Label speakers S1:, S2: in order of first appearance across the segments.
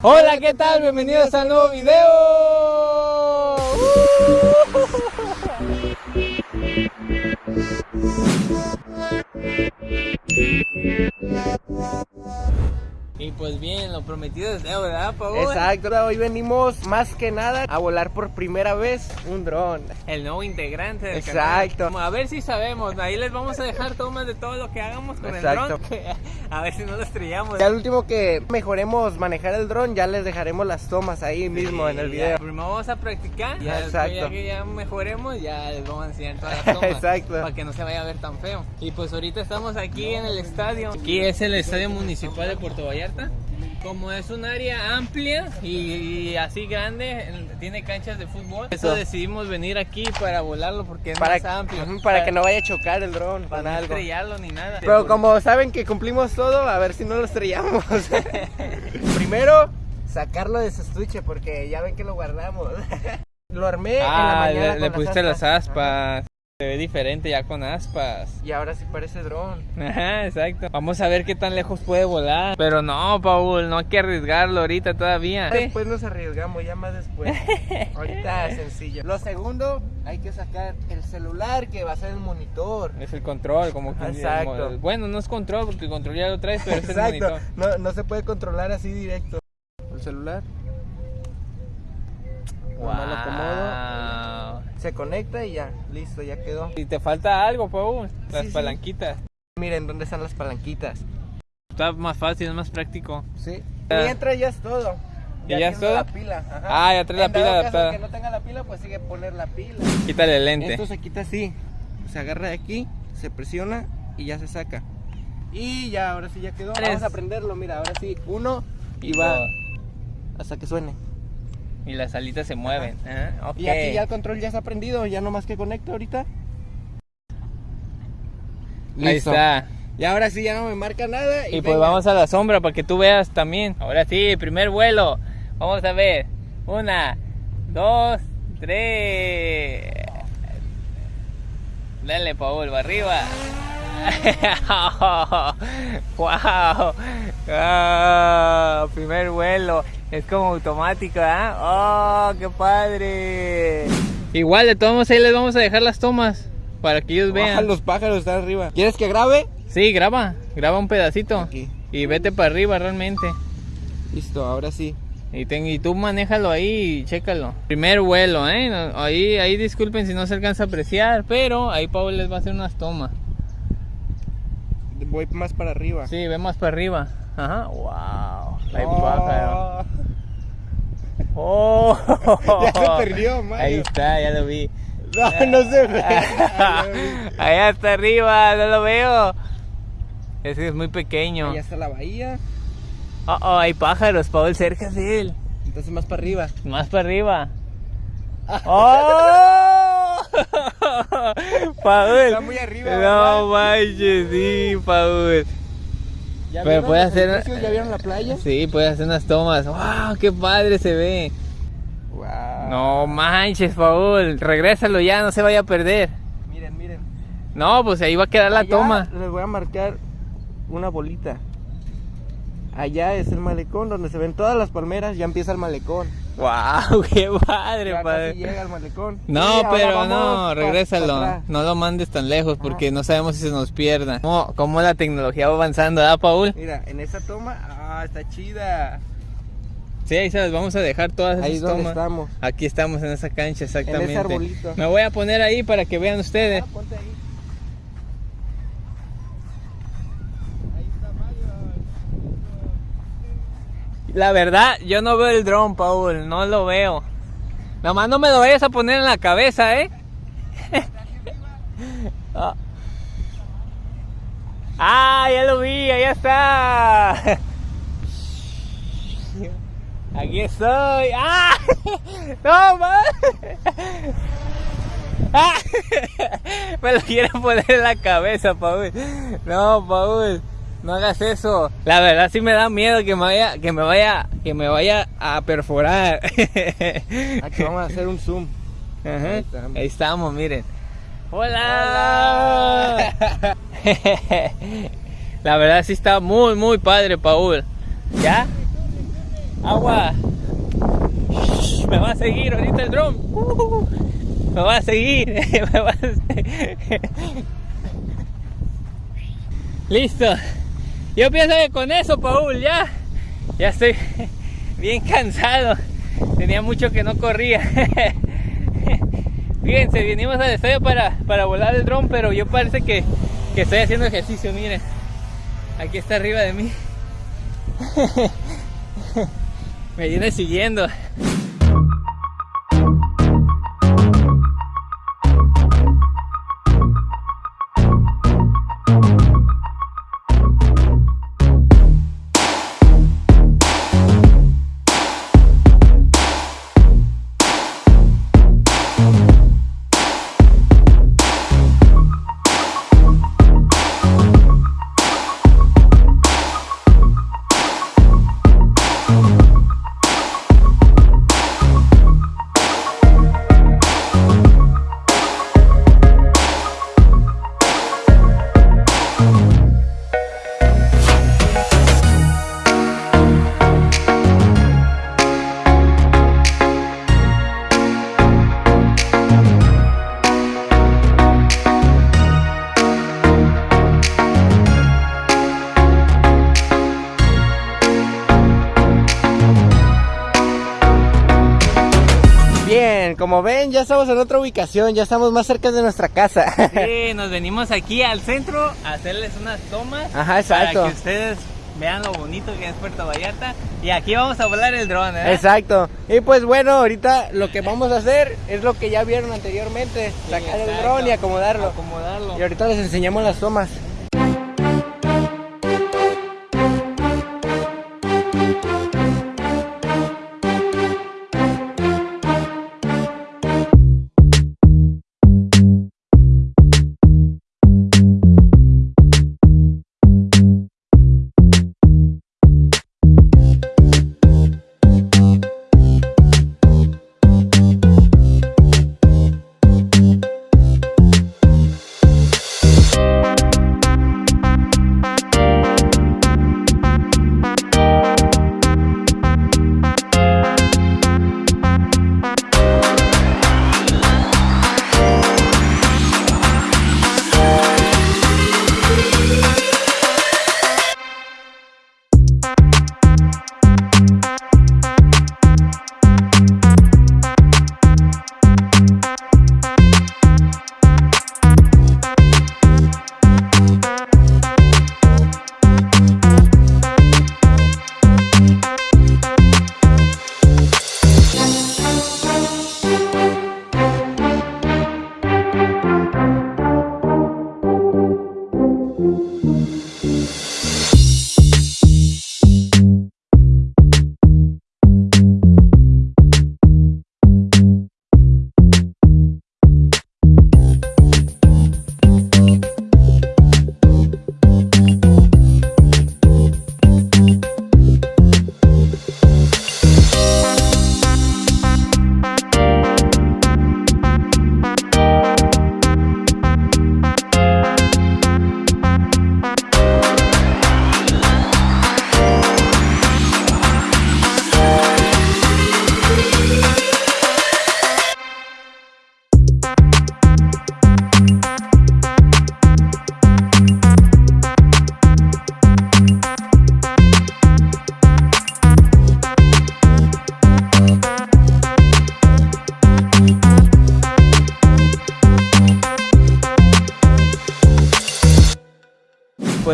S1: Hola, ¿qué tal? Bienvenidos a un nuevo video. Y pues bien, lo prometido es deuda, ¿verdad, Paul?
S2: Exacto, hoy venimos más que nada a volar por primera vez un dron.
S1: El nuevo integrante del
S2: Exacto.
S1: canal. A ver si sabemos, ahí les vamos a dejar tomas de todo lo que hagamos con
S2: Exacto.
S1: el dron. A ver si no lo estrellamos.
S2: Ya al último que mejoremos manejar el dron, ya les dejaremos las tomas ahí mismo en el video.
S1: ya, Primero vamos a practicar, ya
S2: Exacto.
S1: ya que ya mejoremos, ya les vamos a enseñar todas las tomas.
S2: Exacto.
S1: Para que no se vaya a ver tan feo. Y pues ahorita estamos aquí en el estadio. Aquí es el estadio municipal de Puerto Vallarta. Como es un área amplia y, y así grande, tiene canchas de fútbol. Eso decidimos venir aquí para volarlo porque es
S2: Para,
S1: más amplio.
S2: Para que no vaya a chocar el dron
S1: para no
S2: algo.
S1: estrellarlo ni nada.
S2: Pero como saben que cumplimos todo, a ver si no lo estrellamos. Primero, sacarlo de su estuche porque ya ven que lo guardamos. lo armé en la
S1: Ah,
S2: mañana
S1: le, le pusiste las aspas. Se ve diferente ya con aspas.
S2: Y ahora sí parece dron.
S1: Ajá, exacto. Vamos a ver qué tan lejos puede volar. Pero no, Paul, no hay que arriesgarlo ahorita todavía.
S2: Después nos arriesgamos, ya más después. Ahorita sencillo. Lo segundo, hay que sacar el celular que va a ser el monitor.
S1: Es el control, como que
S2: Exacto.
S1: Bueno, no es control, porque el control ya lo traes, pero es el
S2: Exacto.
S1: monitor.
S2: No, no se puede controlar así directo. El celular Nomás lo
S1: Wow.
S2: Se conecta y ya, listo, ya quedó.
S1: Y te falta algo, Paul. Las
S2: Sí, sí.
S1: palanquitas.
S2: Miren dónde están las palanquitas.
S1: Está más fácil, es más práctico.
S2: Sí. Mientras ya es todo.
S1: ¿Y ya es
S2: tiene la
S1: todo?
S2: pila. ajá.
S1: Ah, ya trae la pila
S2: caso
S1: adaptada.
S2: que no tenga la pila, pues sigue poner la pila.
S1: Quítale el lente.
S2: Esto se quita así. Se agarra de aquí, se presiona y ya se saca. Y ya, ahora sí ya quedó. Vamos a prenderlo, mira, ahora sí. Uno y,
S1: Y
S2: va hasta que suene.
S1: Y las alitas se mueven. Ajá, ok.
S2: Y aquí ya el control ya está prendido, ya nomás que conecta ahorita.
S1: Ahí
S2: Listo.
S1: está.
S2: Y ahora sí ya no me marca nada. Y,
S1: Y pues
S2: venga.
S1: vamos a la sombra para que tú veas también. Ahora sí, primer vuelo. Vamos a ver. Una, dos, tres. Dale, Paul, va arriba. wow. Ah, primer vuelo. Es como automático, ¿ah? Oh, qué padre. Igual, de todos modos, ahí les vamos a dejar las tomas para que ellos
S2: Ah,
S1: vean.
S2: los pájaros están arriba. ¿Quieres que grabe?
S1: Sí, graba, graba un pedacito.
S2: Aquí.
S1: Y vete para arriba realmente.
S2: Listo, ahora sí.
S1: Y, ten- y tú manéjalo ahí y chécalo. Primer vuelo, ¿eh? Ahí, ahí disculpen si no se alcanza a apreciar, pero ahí Paul les va a hacer unas tomas.
S2: Voy más para arriba.
S1: Sí, ve más para arriba. Ajá, wow.
S2: Oh.
S1: pájaro. Oh.
S2: Ya se perdió, Mario.
S1: Ahí está, ya lo vi.
S2: No, no se ve.
S1: Allá está arriba, no lo veo. Ese es muy pequeño.
S2: Ahí está la bahía.
S1: Oh, oh, hay pájaros, Paul, cerca de él.
S2: Entonces más para arriba.
S1: Más para arriba. ¡Oh! Paul.
S2: Está muy arriba,
S1: No manches, sí, Paul.
S2: ¿Ya
S1: Pero puede hacer-?
S2: ¿Ya vieron la playa?
S1: Sí, puede hacer unas tomas. ¡Wow! ¡Qué padre se ve!
S2: Wow.
S1: No manches, Paul. Regrésalo ya, no se vaya a perder.
S2: Miren, miren.
S1: No, pues ahí va a quedar la toma.
S2: Les voy a marcar una bolita. Allá es el malecón donde se ven todas las palmeras. Ya empieza el malecón.
S1: ¡Wow! ¡Qué padre,
S2: Ya
S1: padre!
S2: casi llega el malecón.
S1: No, pero no, regrésalo. no lo mandes tan lejos porque no sabemos si se nos pierda. ¿Cómo, cómo la tecnología va avanzando, ¿ah, Paul?
S2: Mira, en esa toma, ah, está chida.
S1: Sí, ahí se las vamos a dejar todas
S2: Ahí
S1: esas
S2: donde
S1: tomas.
S2: estamos.
S1: Aquí estamos en esa cancha, exactamente.
S2: arbolito.
S1: Me voy a poner ahí para que vean ustedes.
S2: Ah, ponte. Ahí
S1: La verdad, yo no veo el dron, Paul, no lo veo. Nomás no me lo vayas a poner en la cabeza, ¿eh? ah. Ah, ya lo vi, allá está. Aquí estoy. ¡Ah! ¡No, man! ¡Ah! Me lo quieren poner en la cabeza, Paul. No, Paul. No hagas eso. La verdad sí me da miedo que me vaya, que me vaya, que me vaya a perforar.
S2: Aquí vamos a hacer un zoom.
S1: Ajá.
S2: Ahí estamos.
S1: Ahí estamos, miren. Hola. La verdad sí está muy, muy padre, Paul. ¿Ya? Agua. Me va a seguir ahorita el dron. Me va a seguir. Me va a Listo. Yo pienso que con eso, Paul, ya. Ya estoy bien cansado. Tenía mucho que no corría. Fíjense, vinimos al estadio para, para volar el dron, pero yo parece que, que estoy haciendo ejercicio, miren. Aquí está arriba de mí. Me viene siguiendo.
S2: Como ven, ya estamos en otra ubicación, ya estamos más cerca de nuestra casa.
S1: Sí, nos venimos aquí al centro a hacerles unas tomas.
S2: Ajá, exacto.
S1: Para que ustedes vean lo bonito que es Puerto Vallarta. Y aquí vamos a volar el dron, ¿eh?
S2: Exacto. Y pues bueno, ahorita lo que vamos a hacer es lo que ya vieron anteriormente. sacar el dron y acomodarlo.
S1: Acomodarlo.
S2: Y ahorita les enseñamos las tomas.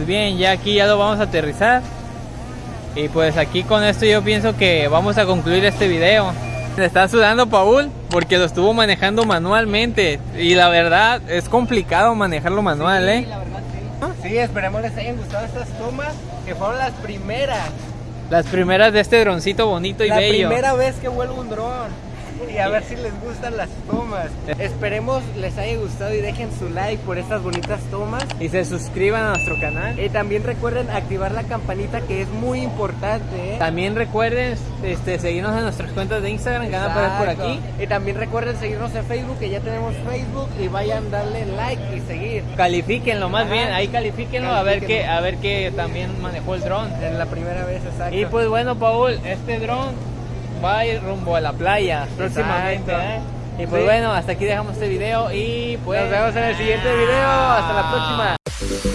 S1: Pues bien, ya aquí ya lo vamos a aterrizar. Y pues aquí con esto yo pienso que vamos a concluir este video. Le está sudando Paul porque lo estuvo manejando manualmente. Y la verdad es complicado manejarlo manual, ¿eh?
S2: Sí, esperemos les hayan gustado estas tomas que fueron las primeras.
S1: Las primeras de este droncito bonito y bello.
S2: La primera vez que vuelvo un dron. Y a ver si les gustan las tomas. Esperemos les haya gustado y dejen su like por estas bonitas tomas.
S1: Y se suscriban a nuestro canal.
S2: Y también recuerden activar la campanita que es muy importante. ¿eh?
S1: También recuerden este, seguirnos en nuestras cuentas de Instagram que van a aparecer por aquí.
S2: Y también recuerden seguirnos en Facebook, que ya tenemos Facebook. Y vayan darle like y seguir.
S1: Califíquenlo más
S2: Ajá.
S1: bien, ahí califíquenlo a ver que
S2: Califíquenlo.
S1: a ver que también manejó el dron.
S2: En la primera vez, exacto.
S1: Y pues bueno, Paul, este dron rumbo a la playa próximamente. ¿eh? Y pues
S2: Sí.
S1: bueno, hasta aquí dejamos este video y pues
S2: Nos vemos en el siguiente video. Hasta la próxima.